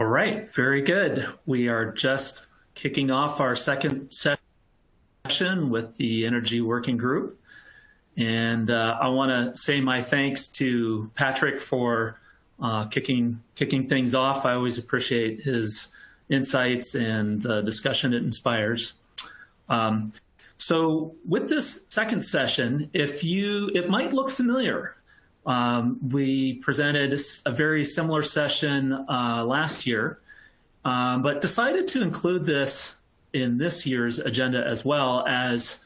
All right, very good. We are just kicking off our second session with the Energy Working Group. And uh, I want to say my thanks to Patrick for uh, kicking, kicking things off. I always appreciate his insights and the discussion it inspires. Um, so with this second session, if you, it might look familiar. Um, we presented a very similar session uh, last year, um, but decided to include this in this year's agenda as well as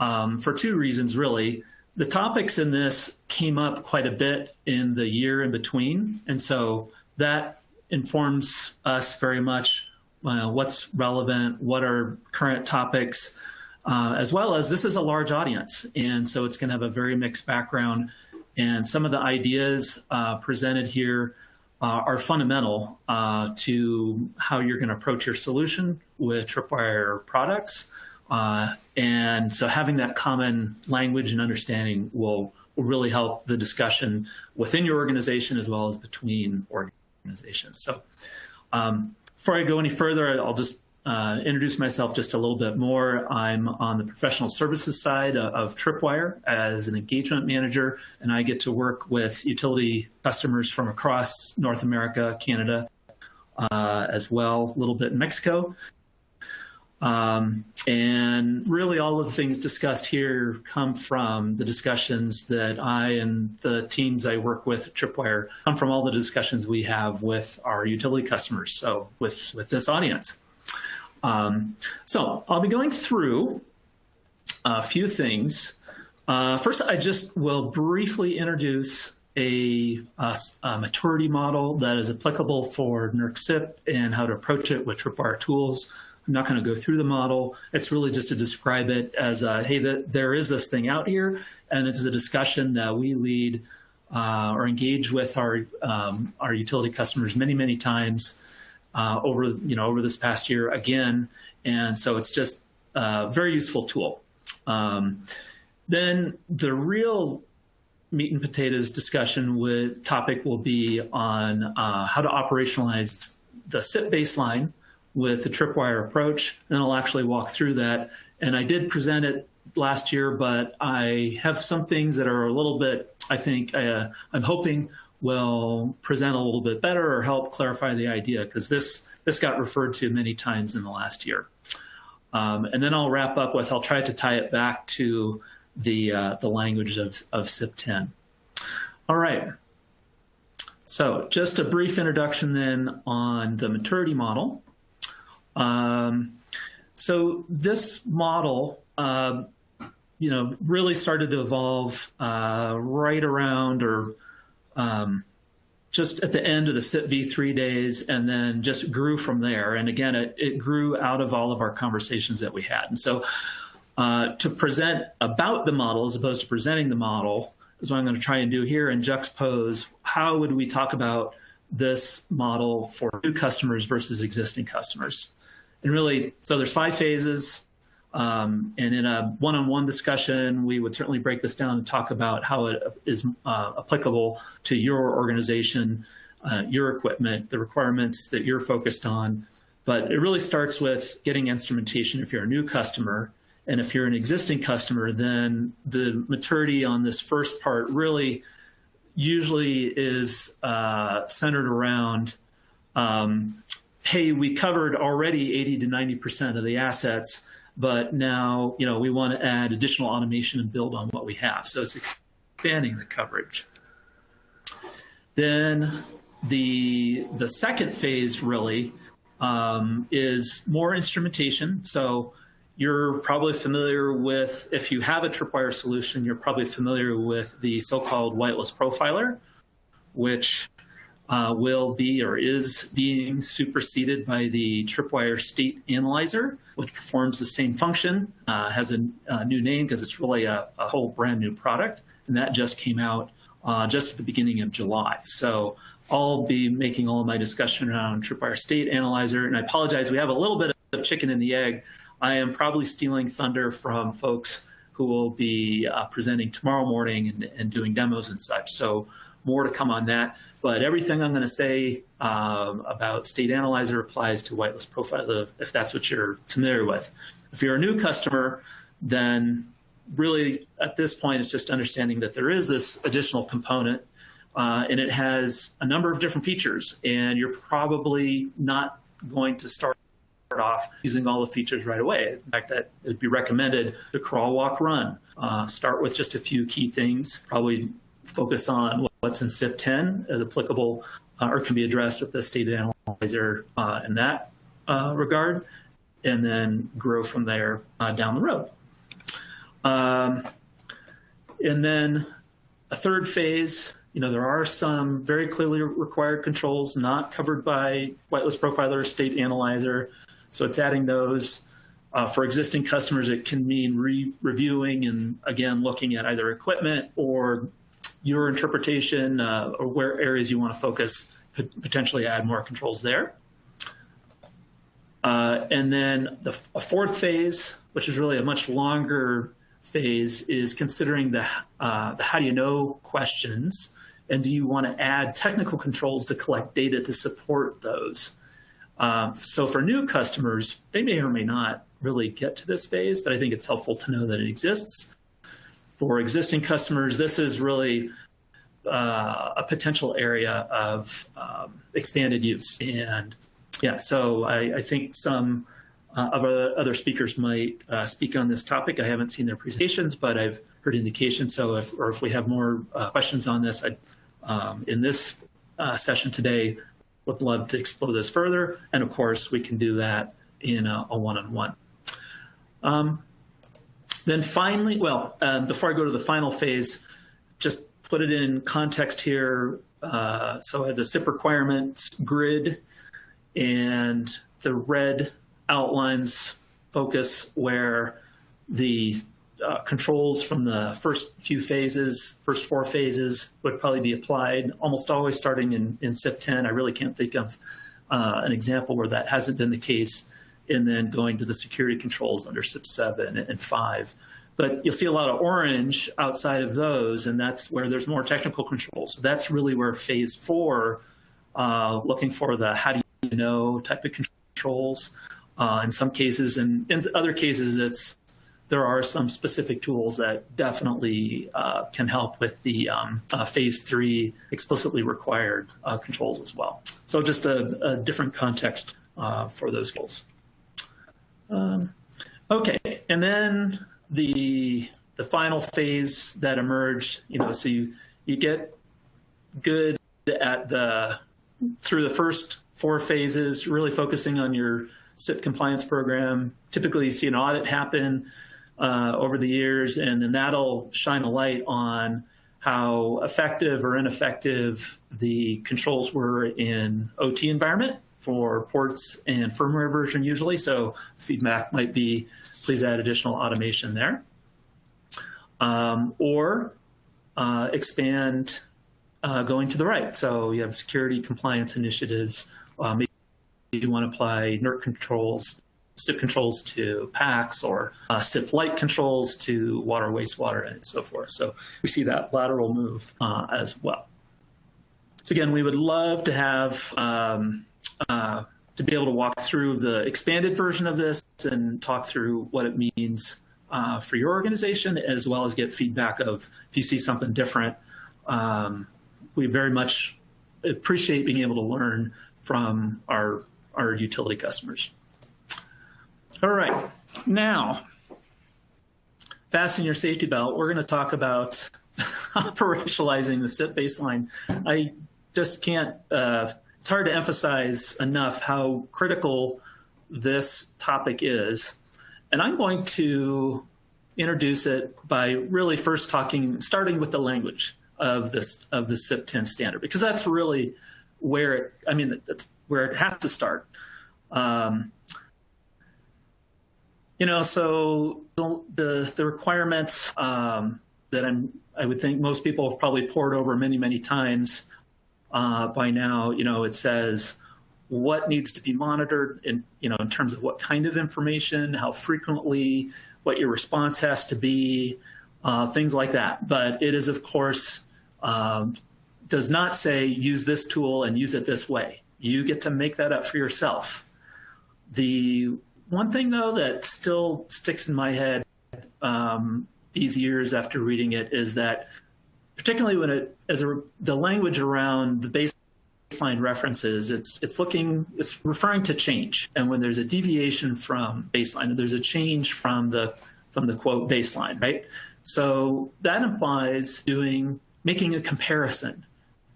um, for two reasons, really. The topics in this came up quite a bit in the year in between, and so that informs us very much uh, what's relevant, what are current topics, uh, as well as this is a large audience, and so it's going to have a very mixed background. And some of the ideas uh, presented here uh, are fundamental uh, to how you're going to approach your solution with Tripwire products. Uh, and so having that common language and understanding will, will really help the discussion within your organization as well as between organizations. So um, before I go any further, I'll just uh, introduce myself just a little bit more. I'm on the professional services side of, Tripwire as an engagement manager, and I get to work with utility customers from across North America, Canada, uh, as well, a little bit in Mexico. Um, and really all of the things discussed here come from the discussions that I and the teams I work with at Tripwire come from all the discussions we have with our utility customers, so with, with this audience. Um, so I'll be going through a few things. Uh, first, I just will briefly introduce a, a, a, maturity model that is applicable for NERC CIP and how to approach it with Tripwire tools. I'm not going to go through the model. It's really just to describe it as, a, hey, the, there is this thing out here, and it's a discussion that we lead uh, or engage with our, um, our utility customers many, many times uh, over you know over this past year again, and so it's just a very useful tool. Um, then the real meat and potatoes discussion with topic will be on uh, how to operationalize the CIP baseline with the tripwire approach. And I'll actually walk through that. And I did present it last year, but I have some things that are a little bit, I think, uh, I'm hoping will present a little bit better or help clarify the idea because this, this got referred to many times in the last year. Um, and then I'll wrap up with, I'll try to tie it back to the, uh, the language of, of CIP10. All right. So just a brief introduction then on the maturity model. Um, so this model, uh, you know, really started to evolve uh, right around or um, just at the end of the CIP v3 days and then just grew from there. And again, it, it grew out of all of our conversations that we had. And so uh, to present about the model as opposed to presenting the model is what I'm going to try and do here and juxtapose how would we talk about this model for new customers versus existing customers. And really, so there's five phases. Um, and in a one-on-one -on -one discussion, we would certainly break this down and talk about how it is uh, applicable to your organization, uh, your equipment, the requirements that you're focused on. But it really starts with getting instrumentation if you're a new customer. And if you're an existing customer, then the maturity on this first part really usually is uh, centered around um, hey, we covered already 80 to 90% of the assets but now you know we want to add additional automation and build on what we have. So it's expanding the coverage. Then the the second phase really um, is more instrumentation. So you're probably familiar with, if you have a Tripwire solution, you're probably familiar with the so-called whitelist profiler, which uh, will be or is being superseded by the Tripwire State Analyzer, which performs the same function, uh, has a, a, new name because it's really a, a, whole brand new product, and that just came out uh, just at the beginning of July. So I'll be making all my discussion around Tripwire State Analyzer, and I apologize, we have a little bit of chicken and the egg. I am probably stealing thunder from folks who will be uh, presenting tomorrow morning and, and doing demos and such. So more to come on that. But everything I'm going to say um, about State Analyzer applies to whitelist profile if that's what you're familiar with. If you're a new customer, then really at this point it's just understanding that there is this additional component uh, and it has a number of different features and you're probably not going to start off using all the features right away. In fact, that it would be recommended to crawl, walk, run. Uh, start with just a few key things, probably focus on what's in CIP 10 as applicable uh, or can be addressed with the state analyzer uh, in that uh, regard, and then grow from there uh, down the road. Um, and then a third phase, you know, there are some very clearly required controls not covered by whitelist profiler state analyzer. So it's adding those. Uh, for existing customers, it can mean re-reviewing and again, looking at either equipment or your interpretation uh, or where areas you want to focus, could potentially add more controls there. Uh, and then the fourth phase, which is really a much longer phase, is considering the, uh, the how do you know questions and do you want to add technical controls to collect data to support those? Um, so for new customers, they may or may not really get to this phase, but I think it's helpful to know that it exists. For existing customers, this is really uh, a potential area of um, expanded use. And yeah, so I, I think some uh, of other speakers might uh, speak on this topic. I haven't seen their presentations, but I've heard indications. So if, or if we have more uh, questions on this, I'd, um, in this uh, session today, would love to explore this further. And of course, we can do that in a one-on-one. -on -one. um, then finally, well, um, before I go to the final phase, just put it in context here. Uh, so I have the CIP requirements grid and the red outlines focus where the uh, controls from the first few phases, first four phases would probably be applied, almost always starting in, in CIP 10. I really can't think of uh, an example where that hasn't been the case, and then going to the security controls under CIP 7 and 5. But you'll see a lot of orange outside of those, and that's where there's more technical controls. So that's really where phase four, uh, looking for the how do you know type of controls. Uh, in some cases, and in other cases, it's there are some specific tools that definitely uh, can help with the um, uh, phase three explicitly required uh, controls as well. So just a, a different context uh, for those goals. Um, okay, and then the the final phase that emerged, you know, so you you get good at the through the first four phases, really focusing on your CIP compliance program. Typically, you see an audit happen uh, over the years, and then that'll shine a light on how effective or ineffective the controls were in OT environment for ports and firmware version usually. So feedback might be, please add additional automation there. Um, or uh, expand uh, going to the right. So you have security compliance initiatives. Uh, maybe you want to apply NERC controls CIP controls to PACS or uh, CIP light controls to water, wastewater, and so forth. So we see that lateral move uh, as well. So again, we would love to have um, uh, to be able to walk through the expanded version of this and talk through what it means uh, for your organization, as well as get feedback of if you see something different. Um, we very much appreciate being able to learn from our, our utility customers. All right, now, fasten your safety belt. We're going to talk about operationalizing the CIP baseline. I just can't, uh, it's hard to emphasize enough how critical this topic is. And I'm going to introduce it by really first talking, starting with the language of this of the CIP 10 standard, because that's really where it, I mean, that's where it has to start. Um, you know, so the the requirements um, that I'm I would think most people have probably poured over many many times uh, by now. You know, it says what needs to be monitored in you know in terms of what kind of information, how frequently, what your response has to be, uh, things like that. But it is of course um, does not say use this tool and use it this way. You get to make that up for yourself. The one thing though that still sticks in my head um, these years after reading it is that particularly when it as a, the language around the baseline references, it's it's looking it's referring to change, and when there's a deviation from baseline, there's a change from the from the quote baseline, right? So that implies doing making a comparison.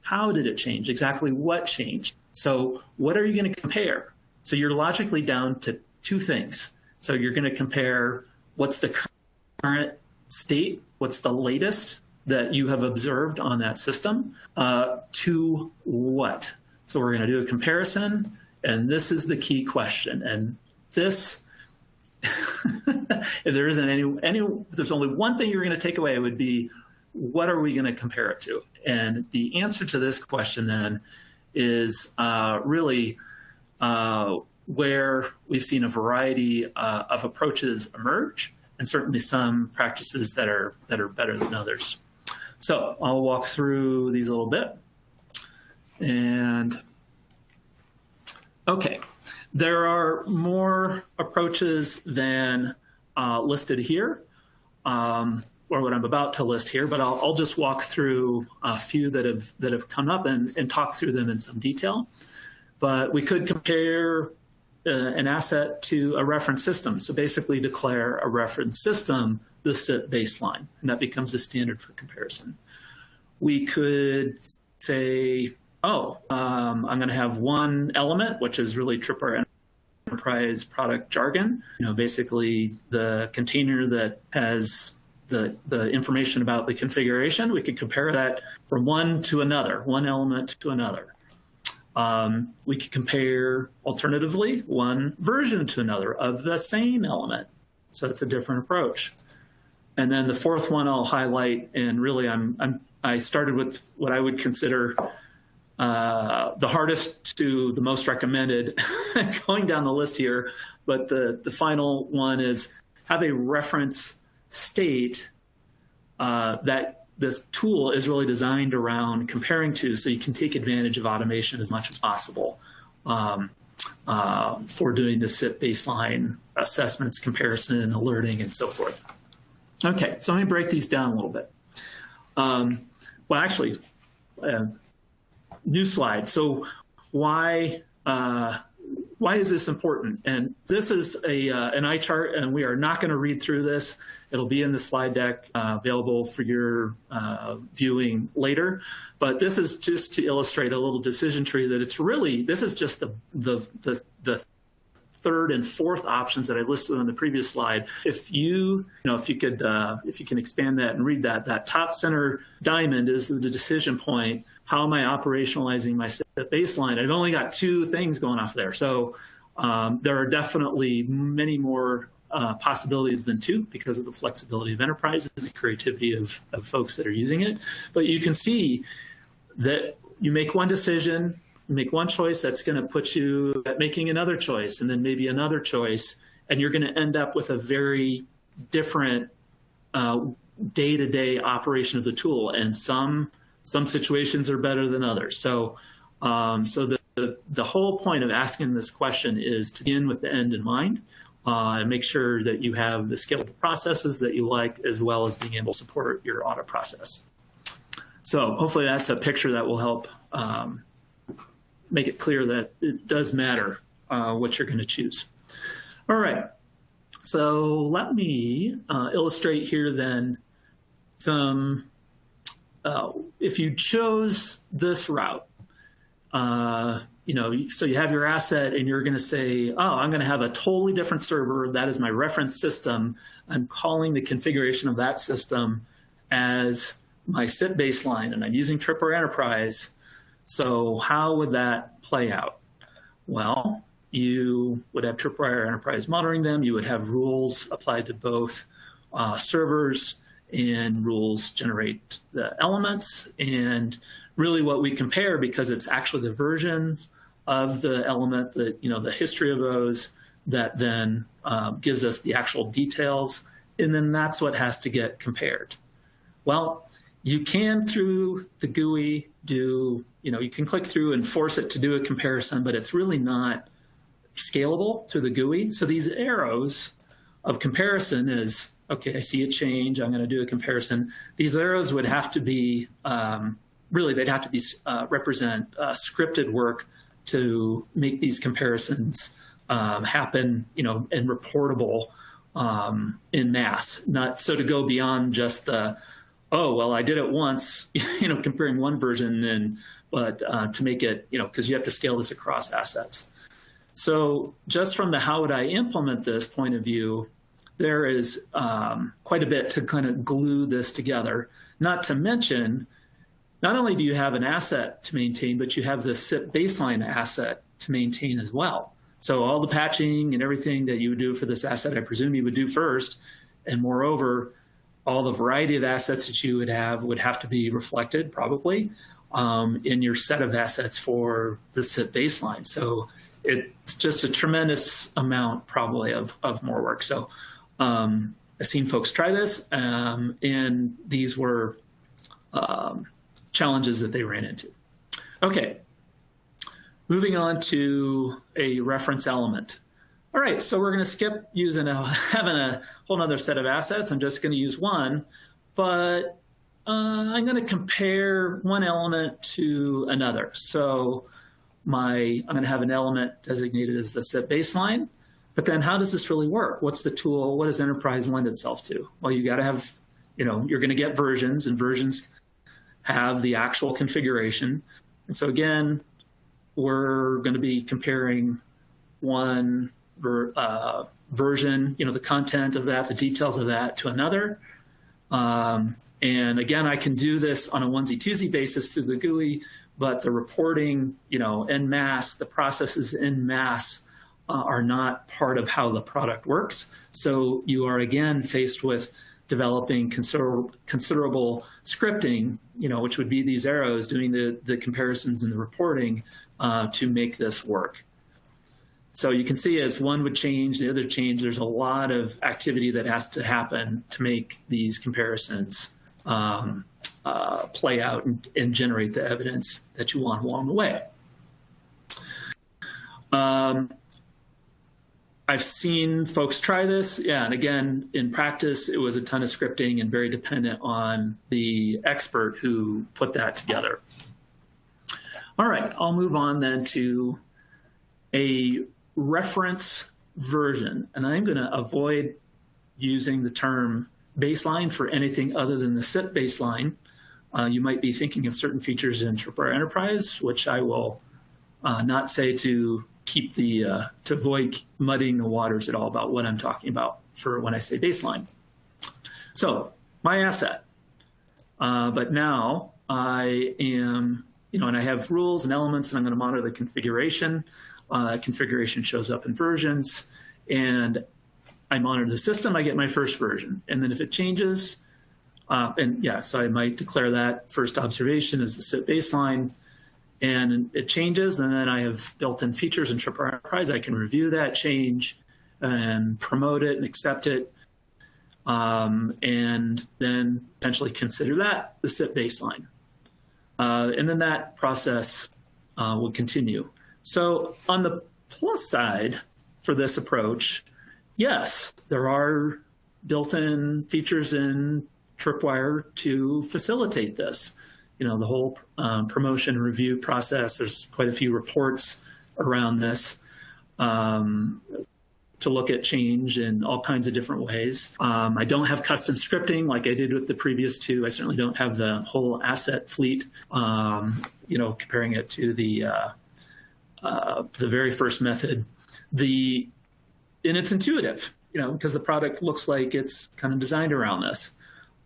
How did it change? Exactly what changed? So what are you going to compare? So you're logically down to two things. So you're going to compare what's the current state, what's the latest that you have observed on that system, uh, to what? So we're going to do a comparison, and this is the key question. And this, if there isn't any, any, there's only one thing you're going to take away, it would be, what are we going to compare it to? And the answer to this question then is uh, really uh, where we've seen a variety uh, of approaches emerge, and certainly some practices that are that are better than others. So I'll walk through these a little bit. And okay, there are more approaches than uh, listed here, um, or what I'm about to list here, but I'll, I'll, just walk through a few that have that have come up and, and talk through them in some detail. But we could compare uh, an asset to a reference system. So basically declare a reference system the CIP baseline, and that becomes the standard for comparison. We could say, oh, um, I'm going to have one element, which is really Tripwire enterprise product jargon. You know, basically the container that has the, the information about the configuration. We could compare that from one to another, one element to another. Um, we could compare, alternatively, one version to another of the same element. So it's a different approach. And then the fourth one I'll highlight, and really I'm, I'm I started with what I would consider uh, the hardest to the most recommended going down the list here. But the, the final one is have a reference state uh, that this tool is really designed around comparing to so you can take advantage of automation as much as possible um, uh, for doing the CIP baseline assessments, comparison, alerting, and so forth. Okay, so let me break these down a little bit. Um, well, actually, uh, new slide. So why uh, why is this important? And this is a uh, an eye chart, and we are not going to read through this. It'll be in the slide deck uh, available for your uh, viewing later. But this is just to illustrate a little decision tree that it's really this is just the the the, the third and fourth options that I listed on the previous slide. If you, you know, if you could, uh, if you can expand that and read that, that top center diamond is the decision point. How am I operationalizing my baseline? I've only got two things going off there. So um, there are definitely many more uh, possibilities than two because of the flexibility of enterprise and the creativity of, of folks that are using it. But you can see that you make one decision, make one choice, that's going to put you at making another choice and then maybe another choice. And you're going to end up with a very different day to day operation of the tool. And some some situations are better than others. So um, so the, the, the whole point of asking this question is to begin with the end in mind uh, and make sure that you have the scalable processes that you like as well as being able to support your audit process. So hopefully that's a picture that will help um, make it clear that it does matter uh, what you're going to choose. All right, so let me uh, illustrate here then some, uh, if you chose this route, uh, you know, so you have your asset and you're going to say, oh, I'm going to have a totally different server. That is my reference system. I'm calling the configuration of that system as my CIP baseline, and I'm using Tripwire Enterprise. So how would that play out? Well, you would have Tripwire Enterprise monitoring them. You would have rules applied to both uh, servers and rules generate the elements. And really what we compare, because it's actually the versions of the element, that you know, the history of those that then uh, gives us the actual details. And then that's what has to get compared. Well, you can through the GUI do, you know, you can click through and force it to do a comparison, but it's really not scalable through the GUI. So these arrows of comparison is, okay, I see a change, I'm gonna do a comparison. These arrows would have to be, um, really they'd have to be uh, represent uh, scripted work to make these comparisons um, happen, you know, and reportable um, in mass. Not so to go beyond just the, oh well, I did it once, you know, comparing one version, and but uh, to make it, you know, because you have to scale this across assets. So just from the how would I implement this point of view, there is um, quite a bit to kind of glue this together. Not to mention not only do you have an asset to maintain, but you have the CIP baseline asset to maintain as well. So all the patching and everything that you would do for this asset, I presume you would do first. And moreover, all the variety of assets that you would have would have to be reflected probably um, in your set of assets for the CIP baseline. So it's just a tremendous amount probably of, of more work. So um, I've seen folks try this um, and these were um, challenges that they ran into. Okay, moving on to a reference element. All right, so we're going to skip using a, having a whole other set of assets. I'm just going to use one, but uh, I'm going to compare one element to another. So my I'm going to have an element designated as the CIP baseline. But then how does this really work? What's the tool? What does enterprise lend itself to? Well, you got to have, you know, you're going to get versions and versions have the actual configuration. And so again, we're going to be comparing one ver, uh, version, you know, the content of that, the details of that to another. Um, and again, I can do this on a onesie twosie basis through the GUI, but the reporting, you know, en masse, the processes en masse uh, are not part of how the product works. So you are again faced with developing considerable, considerable scripting, you know, which would be these arrows doing the, the comparisons and the reporting uh, to make this work. So you can see as one would change, the other change, there's a lot of activity that has to happen to make these comparisons um, uh, play out and, and, generate the evidence that you want along the way. Um, I've seen folks try this. Yeah, and again, in practice, it was a ton of scripting and very dependent on the expert who put that together. All right, I'll move on then to a reference version. And I'm going to avoid using the term baseline for anything other than the CIP baseline. Uh, you might be thinking of certain features in Tripwire Enterprise, which I will uh, not say to keep the, uh, to avoid muddying the waters at all about what I'm talking about for when I say baseline. So my asset, uh, but now I am, you know, and I have rules and elements and I'm going to monitor the configuration. Uh, configuration shows up in versions and I monitor the system, I get my first version. And then if it changes, uh, and yeah, so I might declare that first observation as the CIP baseline and it changes. And then I have built-in features in Tripwire Enterprise. I can review that change and promote it and accept it. Um, and then potentially consider that the CIP baseline. Uh, and then that process uh, will continue. So on the plus side for this approach, yes, there are built-in features in Tripwire to facilitate this you know, the whole um, promotion review process. There's quite a few reports around this um, to look at change in all kinds of different ways. Um, I don't have custom scripting like I did with the previous two. I certainly don't have the whole asset fleet, um, you know, comparing it to the, uh, uh, the very first method. The, and it's intuitive, you know, because the product looks like it's kind of designed around this.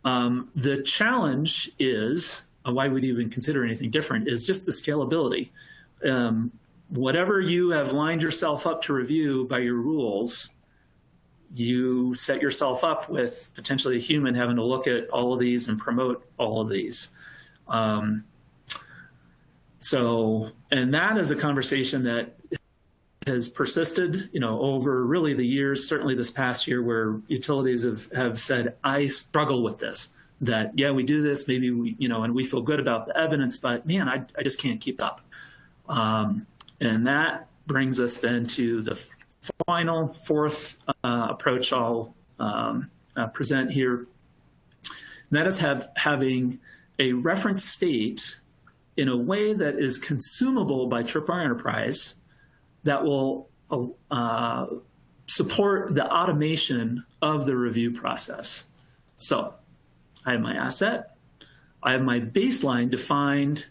Um, the challenge is why would you even consider anything different is just the scalability. Um, whatever you have lined yourself up to review by your rules, you set yourself up with potentially a human having to look at all of these and promote all of these. Um, so, and that is a conversation that has persisted, you know, over really the years, certainly this past year where utilities have, have said, I struggle with this. that, yeah, we do this, maybe we, you know, and we feel good about the evidence, but man, I, I just can't keep up. Um, and that brings us then to the final fourth uh, approach I'll um, uh, present here. And that is have, having a reference state in a way that is consumable by Tripwire Enterprise that will uh, support the automation of the review process. So I have my asset, I have my baseline defined,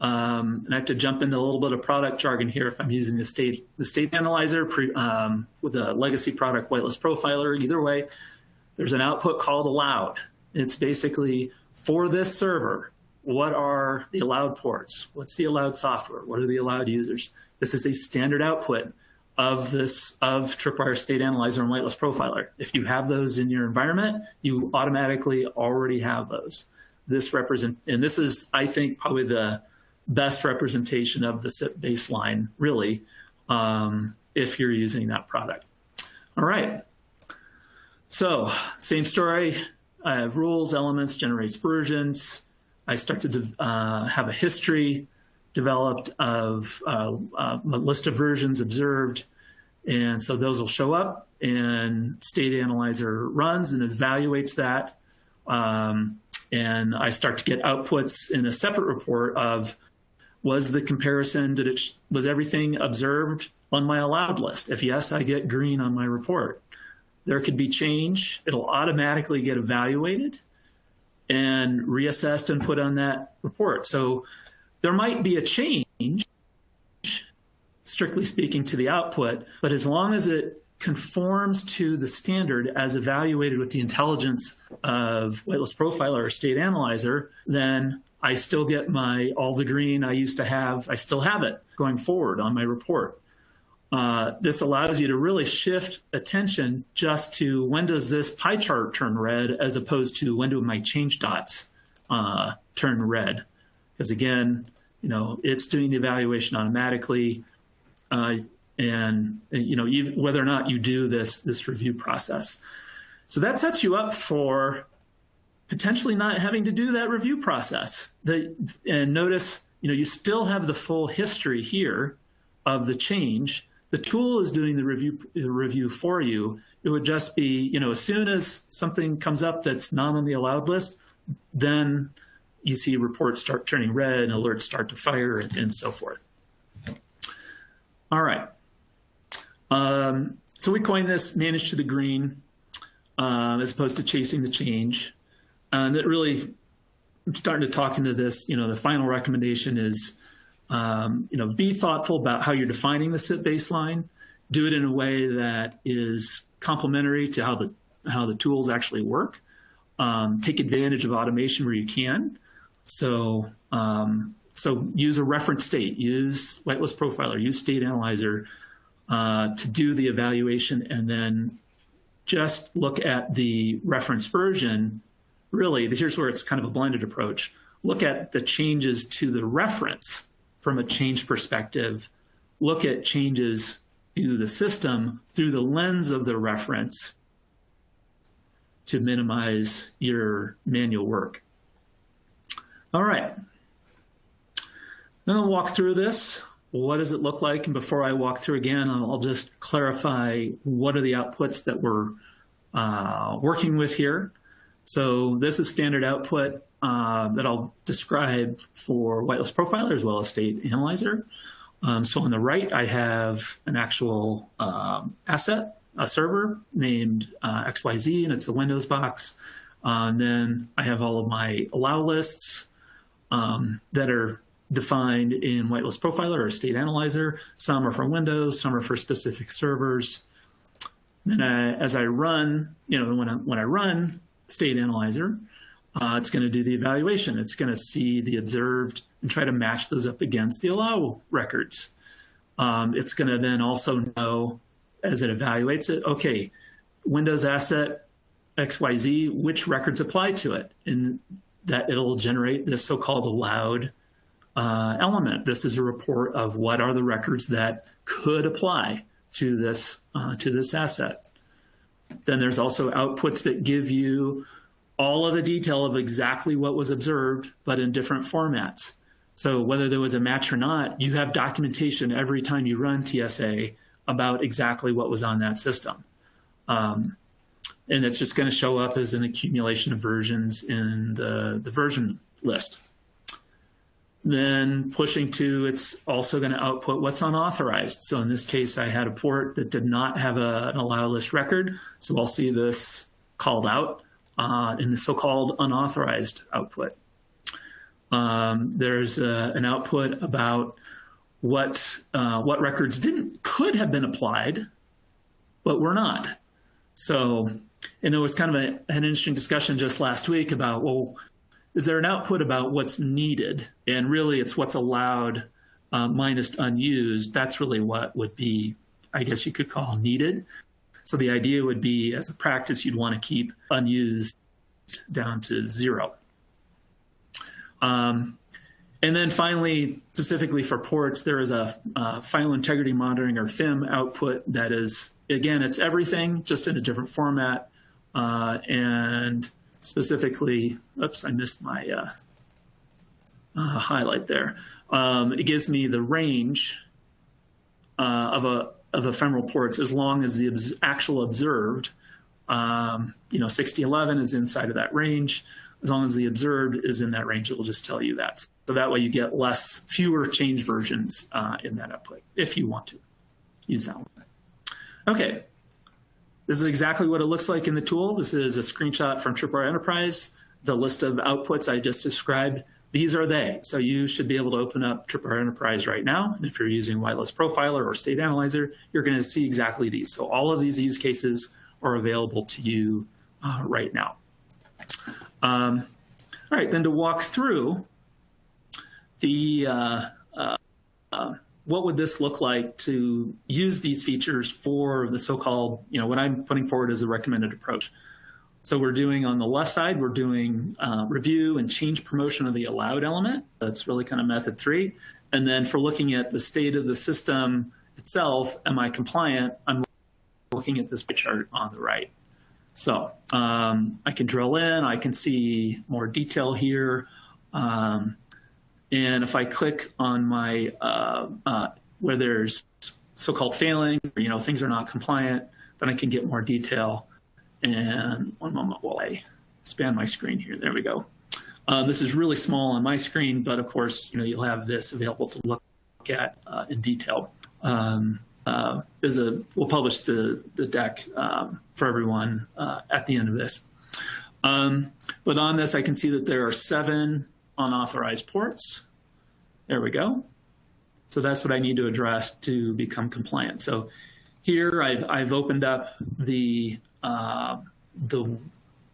um, and I have to jump into a little bit of product jargon here if I'm using the state, the state analyzer pre, um, with a legacy product whitelist profiler. Either way, there's an output called allowed. It's basically for this server, what are the allowed ports? What's the allowed software? What are the allowed users? This is a standard output of this of Tripwire State Analyzer and Whitelist Profiler. If you have those in your environment, you automatically already have those. This represent and this is, I think, probably the best representation of the CIP baseline, really, um, if you're using that product. All right. So same story. I have rules, elements, generates versions. I start to uh, have a history developed of uh, uh, a list of versions observed. And so those will show up and State Analyzer runs and evaluates that. Um, and I start to get outputs in a separate report of was the comparison, did it, was everything observed on my allowed list? If yes, I get green on my report. There could be change. It'll automatically get evaluated and reassessed and put on that report. So there might be a change, strictly speaking, to the output, but as long as it conforms to the standard as evaluated with the intelligence of Whitelist Profiler or State Analyzer, then I still get my all the green I used to have, I still have it going forward on my report. Uh, this allows you to really shift attention just to when does this pie chart turn red as opposed to when do my change dots uh, turn red. Because again, you know, it's doing the evaluation automatically. Uh, and, you know, you, whether or not you do this, this review process. So that sets you up for potentially not having to do that review process. The, and notice, you know, you still have the full history here of the change. The tool is doing the review, review for you. It would just be, you know, as soon as something comes up that's not on the allowed list, then you see reports start turning red and alerts start to fire and, and so forth. All right. Um, so we coined this manage to the green um, as opposed to chasing the change. And it really, I'm starting to talk into this, you know, the final recommendation is, um, you know, be thoughtful about how you're defining the CIP baseline. Do it in a way that is complementary to how the, how the tools actually work. Um, take advantage of automation where you can. So, um, so use a reference state, use whitelist profiler, use state analyzer uh, to do the evaluation and then just look at the reference version. Really, here's where it's kind of a blended approach. Look at the changes to the reference from a change perspective. Look at changes to the system through the lens of the reference to minimize your manual work. All right. Then I'll walk through this. What does it look like? And before I walk through again, I'll just clarify what are the outputs that we're uh, working with here. So this is standard output uh, that I'll describe for whitelist profiler as well as state analyzer. Um, so on the right, I have an actual um, asset, a server named uh, XYZ, and it's a Windows box. Uh, and then I have all of my allow lists, um, that are defined in whitelist profiler or state analyzer. Some are for Windows, some are for specific servers. Then I, as I run, you know, when I, when I run state analyzer, uh, it's going to do the evaluation. It's going to see the observed and try to match those up against the allow records. Um, it's going to then also know as it evaluates it, okay, Windows asset XYZ, which records apply to it? And that it'll generate this so-called allowed uh, element. This is a report of what are the records that could apply to this uh, to this asset. Then there's also outputs that give you all of the detail of exactly what was observed, but in different formats. So whether there was a match or not, you have documentation every time you run TSA about exactly what was on that system. Um, and it's just going to show up as an accumulation of versions in the, the version list. Then pushing to, it's also going to output what's unauthorized. So in this case, I had a port that did not have a, an allow list record. So I'll see this called out uh, in the so-called unauthorized output. Um, there's a, an output about what uh, what records didn't could have been applied, but were not. So, and it was kind of a, an interesting discussion just last week about well, is there an output about what's needed, and really it's what's allowed uh, minus unused. That's really what would be, I guess you could call needed. So the idea would be, as a practice, you'd want to keep unused down to zero. Um, and then finally, specifically for ports, there is a uh, file integrity monitoring or FIM output that is, again, it's everything just in a different format. Uh, and specifically, oops, I missed my uh, uh highlight there. Um, it gives me the range uh, of a of ephemeral ports as long as the actual observed, um, you know, 6011 is inside of that range. As long as the observed is in that range, it will just tell you that. So that way you get less, fewer change versions uh, in that output if you want to use that one. Okay, this is exactly what it looks like in the tool. This is a screenshot from Tripwire Enterprise. The list of outputs I just described these are they. So you should be able to open up Tripwire Enterprise right now. And if you're using Whitelist Profiler or State Analyzer, you're going to see exactly these. So all of these use cases are available to you uh, right now. Um, all right, then to walk through the uh, uh, uh, what would this look like to use these features for the so-called, you know, what I'm putting forward as a recommended approach. So we're doing on the left side, we're doing uh, review and change promotion of the allowed element. That's really kind of method three. And then for looking at the state of the system itself, am I compliant? I'm looking at this chart on the right. So um, I can drill in, I can see more detail here. Um, and if I click on my, uh, uh, where there's so-called failing, or, you know, things are not compliant, then I can get more detail. And one moment while I expand my screen here. There we go. Uh, this is really small on my screen, but of course, you know, you'll have this available to look at uh, in detail. Um, uh, a we'll publish the the deck um, for everyone uh, at the end of this. Um, but on this, I can see that there are seven unauthorized ports. There we go. So that's what I need to address to become compliant. So here I've, I've opened up the uh, the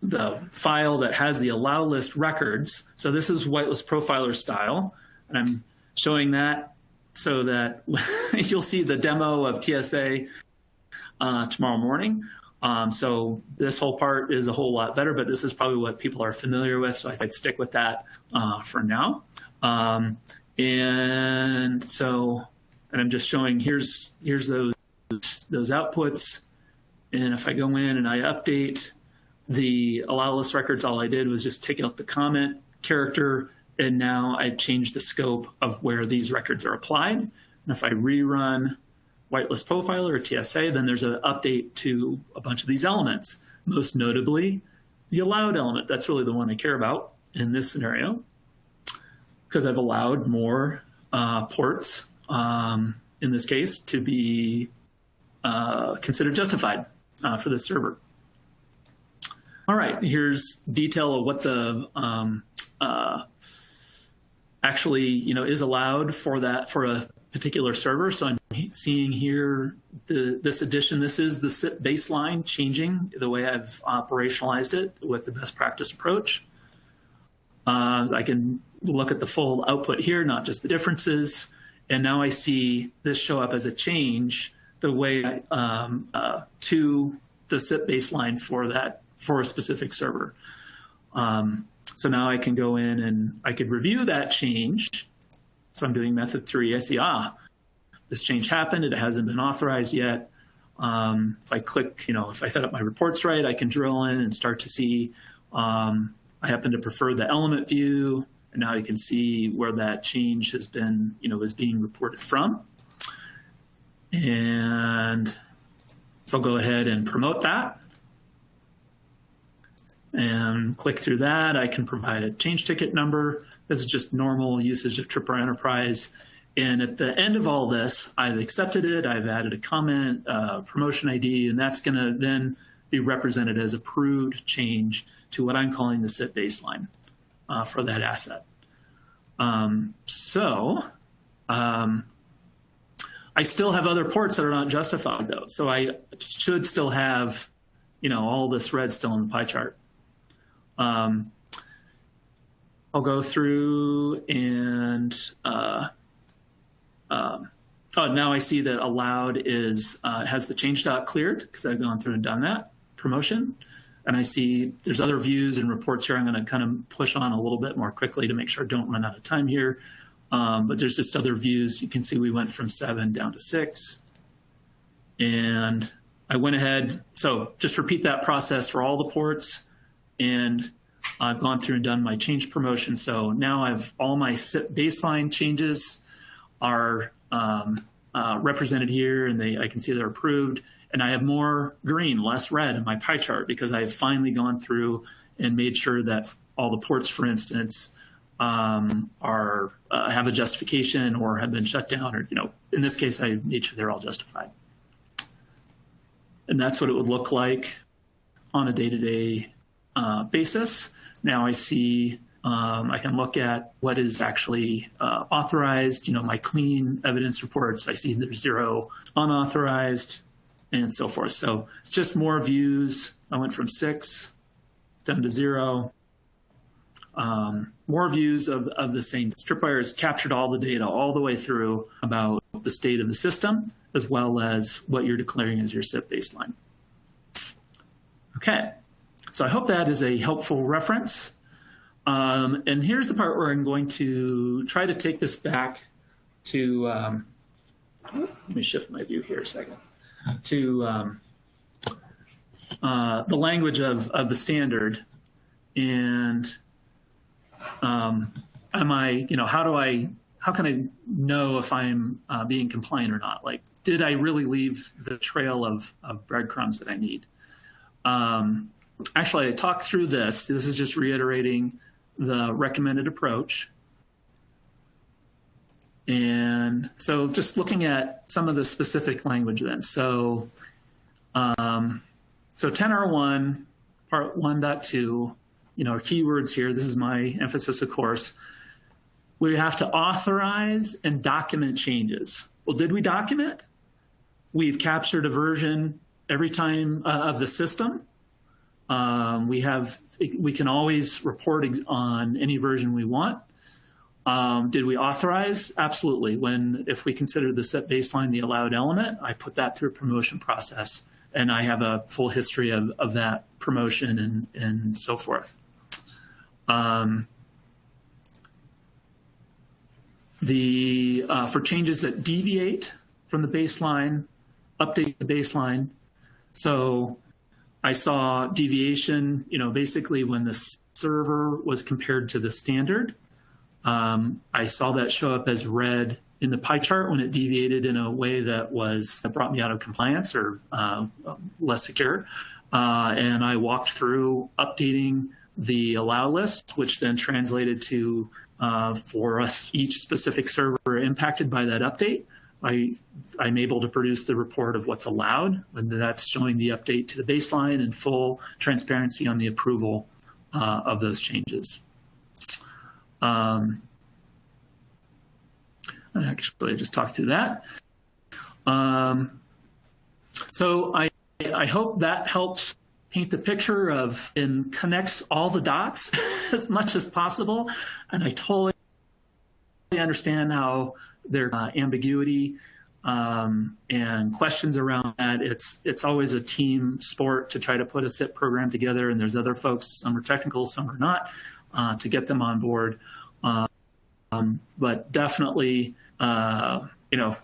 the file that has the allow list records. So this is whitelist profiler style, and I'm showing that so that you'll see the demo of TSA uh, tomorrow morning. Um, so this whole part is a whole lot better, but this is probably what people are familiar with, so I'd stick with that uh, for now. Um, and so, and I'm just showing here's here's those those outputs and if I go in and I update the allow list records, all I did was just take out the comment character, and now I've changed the scope of where these records are applied. And if I rerun whitelist profiler or TSA, then there's an update to a bunch of these elements, most notably the allowed element. That's really the one I care about in this scenario because I've allowed more uh, ports um, in this case to be uh, considered justified uh, for the server. All right, here's detail of what the um, uh, actually you know is allowed for that for a particular server. So I'm seeing here the, this addition. This is the CIP baseline changing the way I've operationalized it with the best practice approach. Uh, I can look at the full output here, not just the differences. And now I see this show up as a change the way um, uh, to the CIP baseline for that for a specific server. Um, so now I can go in and I could review that change. So I'm doing method three. I see, ah, this change happened. It hasn't been authorized yet. Um, if I click, you know, if I set up my reports right, I can drill in and start to see Um, I happen to prefer the element view, and now you can see where that change has been, you know, is being reported from. And so I'll go ahead and promote that. And click through that. I can provide a change ticket number. This is just normal usage of Tripwire Enterprise. And at the end of all this, I've accepted it. I've added a comment, promotion ID, and that's going to then be represented as approved change to what I'm calling the CIP baseline uh, for that asset. Um, so um, I still have other ports that are not justified though. So I should still have, you know, all this red still in the pie chart. Um, I'll go through and uh, um, oh, now I see that allowed is uh, has the change dot cleared because I've gone through and done that promotion. And I see there's other views and reports here I'm going to kind of push on a little bit more quickly to make sure I don't run out of time here. Um, but there's just other views. You can see we went from seven down to six. And I went ahead. So just repeat that process for all the ports. And I've gone through and done my change promotion. So now I've all my baseline changes are um, uh, represented here and they I can see they're approved. And I have more green, less red in my pie chart because I've finally gone through and made sure that all the ports, for instance, um, are uh, have a justification or have been shut down, or you know, in this case, I made sure they're all justified. And that's what it would look like on a day-to-day uh, basis. Now I see um, I can look at what is actually uh, authorized, you know, my clean evidence reports. I see there's zero unauthorized and so forth. So it's just more views. I went from six down to zero. Um, more views of, of the same. Tripwire has captured all the data all the way through about the state of the system, as well as what you're declaring as your CIP baseline. Okay, so I hope that is a helpful reference. Um, and here's the part where I'm going to try to take this back to, um, let me shift my view here a second to um, uh, the language of, of the standard and um, am I, you know, how do I, how can I know if I'm uh, being compliant or not? Like, did I really leave the trail of, of breadcrumbs that I need? Um, actually, I talked through this. This is just reiterating the recommended approach. And so just looking at some of the specific language then. So, um, so 10R1, part 1.2, you know, our keywords here, this is my emphasis, of course. We have to authorize and document changes. Well, did we document? We've captured a version every time uh, of the system. Um, we have, we can always report on any version we want. Um, did we authorize? Absolutely. When, if we consider the CIP baseline the allowed element, I put that through a promotion process and I have a full history of, of that promotion and, and so forth. Um, the, uh, for changes that deviate from the baseline, update the baseline. So I saw deviation, you know, basically when the server was compared to the standard, um, I saw that show up as red in the pie chart when it deviated in a way that was that brought me out of compliance or uh, less secure. Uh, and I walked through updating the allow list, which then translated to uh, for us each specific server impacted by that update. I, I'm able to produce the report of what's allowed, and that's showing the update to the baseline and full transparency on the approval uh, of those changes. Um, actually, I just talked through that. Um, so I, I hope that helps paint the picture of and connects all the dots as much as possible. And I totally understand how there's uh, ambiguity um, and questions around that. It's it's always a team sport to try to put a CIP program together, and there's other folks. Some are technical, some are not uh, to get them on board. Um, but definitely, uh, you know,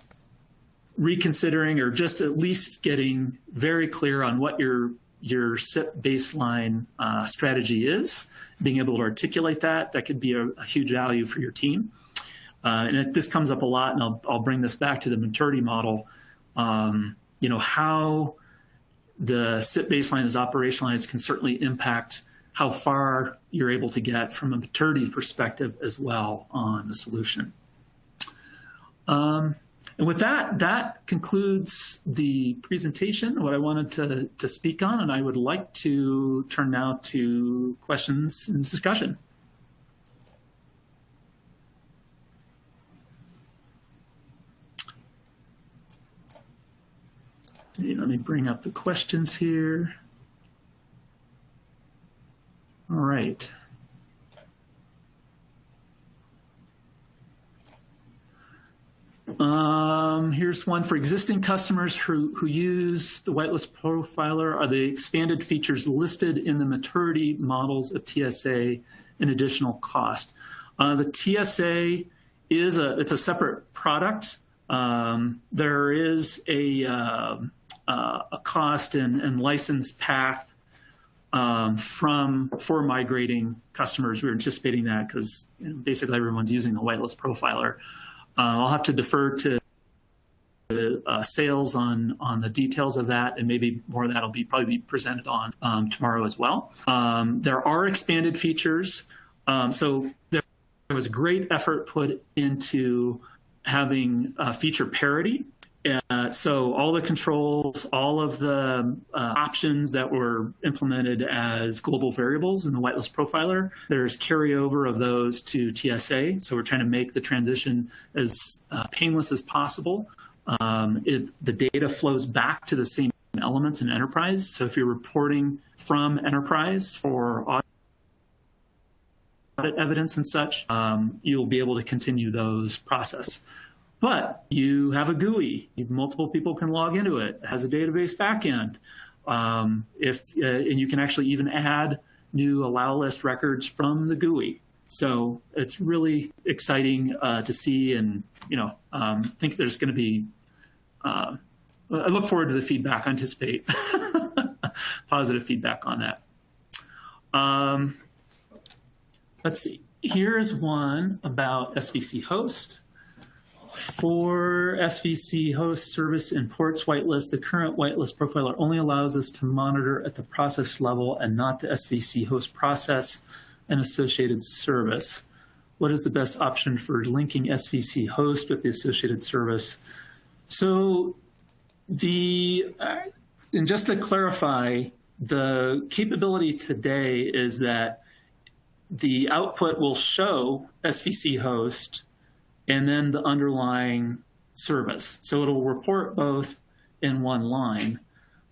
reconsidering or just at least getting very clear on what you're your CIP baseline uh, strategy is, being able to articulate that, that could be a, a huge value for your team. Uh, and it, this comes up a lot, and I'll, I'll bring this back to the maturity model. Um, you know, how the CIP baseline is operationalized can certainly impact how far you're able to get from a maturity perspective as well on the solution. Um, and with that, that concludes the presentation, what I wanted to, to speak on, and I would like to turn now to questions and discussion. Let me bring up the questions here. All right. Um, here's one for existing customers who, who use the whitelist profiler. Are the expanded features listed in the maturity models of TSA an additional cost? Uh, the TSA is a, it's a separate product. Um, there is a, uh, uh, a cost and, and license path um, from for migrating customers. We are anticipating that because you know, basically everyone's using the whitelist profiler. Uh, I'll have to defer to uh, sales on on the details of that, and maybe more of that will be probably be presented on um, tomorrow as well. Um, there are expanded features, um, so there, there, was great effort put into having uh, feature parity. Uh, so all the controls, all of the uh, options that were implemented as global variables in the whitelist profiler, there's carryover of those to TSA. So we're trying to make the transition as uh, painless as possible. Um, it, the data flows back to the same elements in enterprise. So if you're reporting from enterprise for audit evidence and such, um, you'll be able to continue those process. But you have a GUI, multiple people can log into it, it has a database backend. Um, if, uh, and you can actually even add new allow list records from the GUI. So it's really exciting uh, to see and, you know, um, think there's going to be, uh, I look forward to the feedback, I anticipate positive feedback on that. Um, let's see, here's one about SVC host. For SVC host service in ports whitelist, the current whitelist profiler only allows us to monitor at the process level and not the SVC host process and associated service. What is the best option for linking SVC host with the associated service? So the, uh, and just to clarify, the capability today is that the output will show SVC host and then the underlying service. So it'll report both in one line.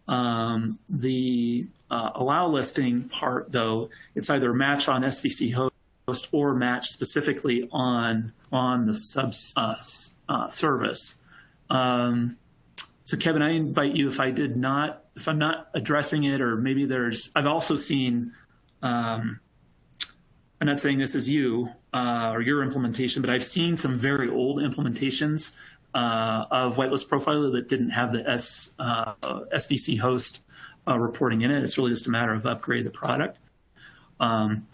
Um, the uh, allow listing part, though, it's either match on SVC host or match specifically on on the sub uh, uh, service. Um, so Kevin, I invite you if I did not, if I'm not addressing it, or maybe there's, I've also seen um, I'm not saying this is you uh, or your implementation, but I've seen some very old implementations uh, of whitelist profiler that didn't have the S, uh, SVC host uh, reporting in it. It's really just a matter of upgrade the product. Um,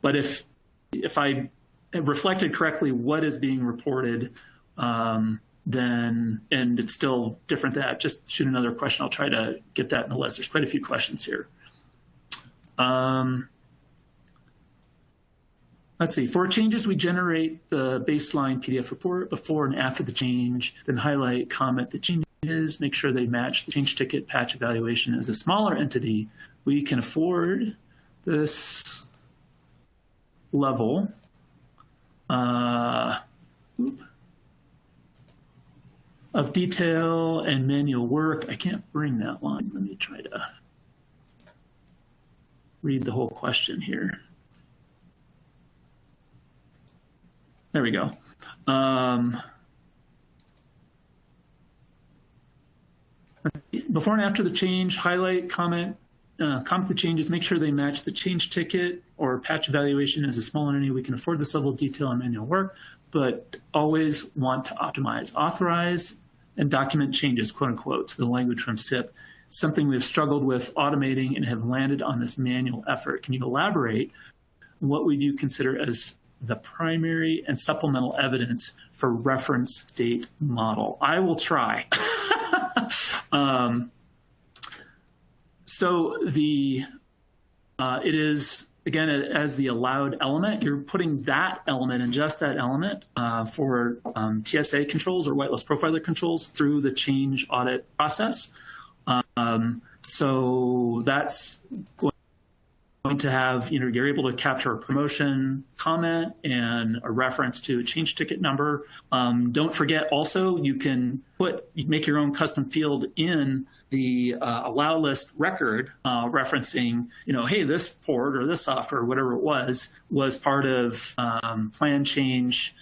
but if if I reflected correctly what is being reported, um, then and it's still different that just shoot another question. I'll try to get that in the list. There's quite a few questions here. Um, Let's see, for changes, we generate the baseline PDF report before and after the change, then highlight, comment the changes, make sure they match the change ticket patch evaluation. As a smaller entity, we can afford this level uh, of detail and manual work. I can't bring that line. Let me try to read the whole question here. There we go. Um, before and after the change, highlight, comment, uh, comment the changes, make sure they match the change ticket or patch evaluation as a small entity. We can afford this level of detail and manual work, but always want to optimize. Authorize and document changes, quote unquote, to the language from CIP, something we've struggled with automating and have landed on this manual effort. Can you elaborate what would you consider as the primary and supplemental evidence for reference date model? I will try. um, so the uh, it is again as the allowed element. You're putting that element and just that element uh, for um, TSA controls or whitelist profiler controls through the change audit process. Um, so that's going to have, you know, you're able to capture a promotion comment and a reference to a change ticket number. Um, don't forget also you can put, make your own custom field in the uh, allow list record uh, referencing, you know, hey, this port or this software, whatever it was, was part of um, plan change,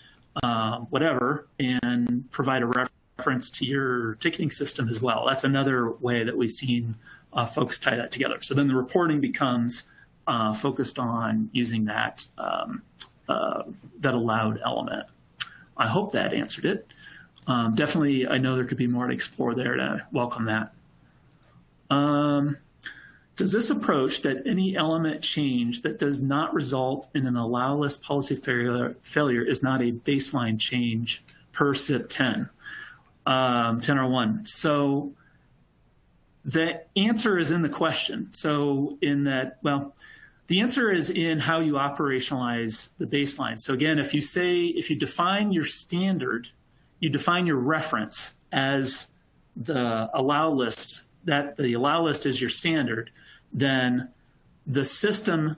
uh, whatever, and provide a reference reference to your ticketing system as well. That's another way that we've seen uh, folks tie that together. So then the reporting becomes uh, focused on using that um, uh, that allowed element. I hope that answered it. Um, definitely, I know there could be more to explore there to welcome that. Um, does this approach that any element change that does not result in an allow list policy failure, failure is not a baseline change per CIP 10? um, 10R1. So the answer is in the question. So in that, well, the answer is in how you operationalize the baseline. So again, if you say, if you define your standard, you define your reference as the allow list, that the allow list is your standard, then the system,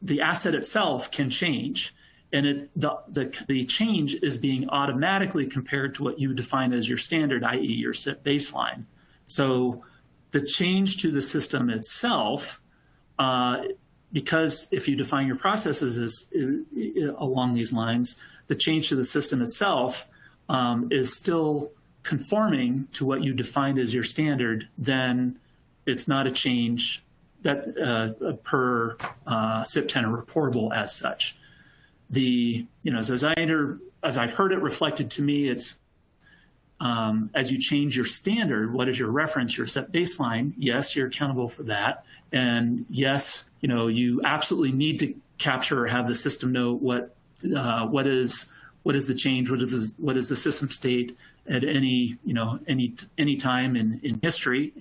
the asset itself can change and it, the, the, the change is being automatically compared to what you define as your standard, i.e. your CIP baseline. So the change to the system itself, uh, because if you define your processes as, uh, along these lines, the change to the system itself um, is still conforming to what you defined as your standard, then it's not a change that uh, per uh, CIP 10 or reportable as such. The, you know, as I as I've heard it reflected to me, it's um, as you change your standard, what is your reference, your set baseline? Yes, you're accountable for that. And yes, you know, you absolutely need to capture or have the system know what, uh, what is, what is the change, what is, what is the system state at any, you know, any, any time in, in history